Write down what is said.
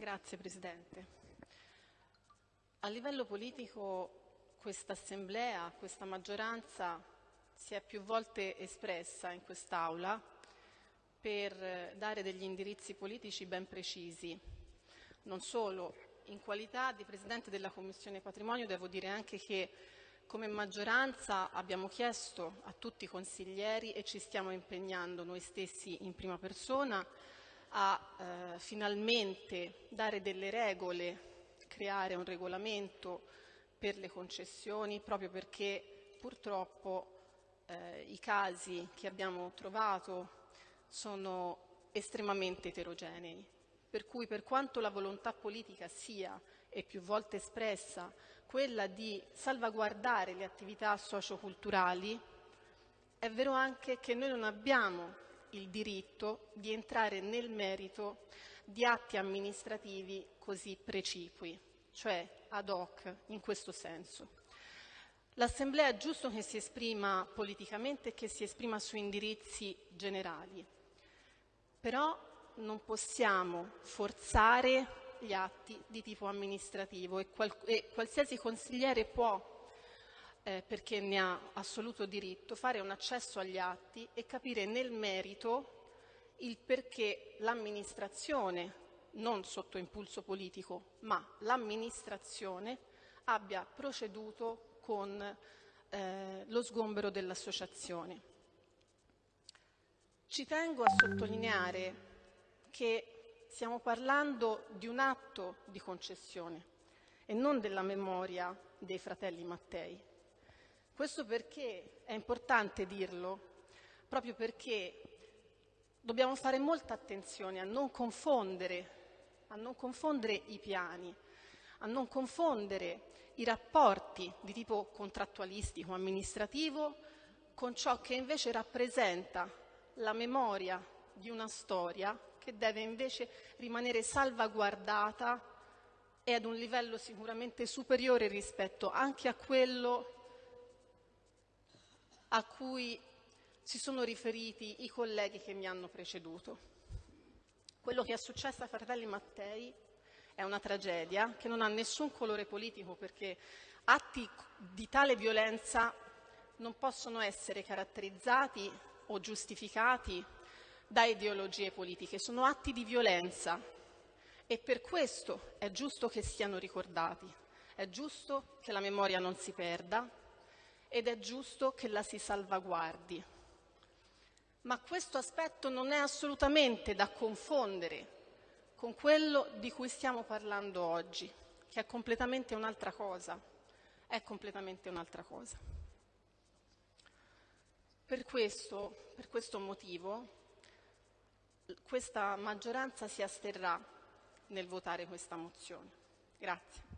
Grazie Presidente. A livello politico questa Assemblea, questa maggioranza si è più volte espressa in quest'Aula per dare degli indirizzi politici ben precisi, non solo in qualità di Presidente della Commissione Patrimonio devo dire anche che come maggioranza abbiamo chiesto a tutti i consiglieri e ci stiamo impegnando noi stessi in prima persona a eh, finalmente dare delle regole, creare un regolamento per le concessioni proprio perché purtroppo eh, i casi che abbiamo trovato sono estremamente eterogenei. Per cui per quanto la volontà politica sia e più volte espressa quella di salvaguardare le attività socioculturali, è vero anche che noi non abbiamo il diritto di entrare nel merito di atti amministrativi così precipui, cioè ad hoc in questo senso. L'Assemblea è giusto che si esprima politicamente e che si esprima su indirizzi generali, però non possiamo forzare gli atti di tipo amministrativo e, qual e qualsiasi consigliere può eh, perché ne ha assoluto diritto, fare un accesso agli atti e capire nel merito il perché l'amministrazione, non sotto impulso politico, ma l'amministrazione abbia proceduto con eh, lo sgombero dell'associazione. Ci tengo a sottolineare che stiamo parlando di un atto di concessione e non della memoria dei fratelli Mattei. Questo perché è importante dirlo, proprio perché dobbiamo fare molta attenzione a non confondere, a non confondere i piani, a non confondere i rapporti di tipo contrattualistico, amministrativo, con ciò che invece rappresenta la memoria di una storia che deve invece rimanere salvaguardata e ad un livello sicuramente superiore rispetto anche a quello a cui si sono riferiti i colleghi che mi hanno preceduto. Quello che è successo a Fratelli Mattei è una tragedia che non ha nessun colore politico perché atti di tale violenza non possono essere caratterizzati o giustificati da ideologie politiche, sono atti di violenza e per questo è giusto che siano ricordati, è giusto che la memoria non si perda ed è giusto che la si salvaguardi. Ma questo aspetto non è assolutamente da confondere con quello di cui stiamo parlando oggi, che è completamente un'altra cosa. È completamente un'altra cosa. Per questo, per questo motivo, questa maggioranza si asterrà nel votare questa mozione. Grazie.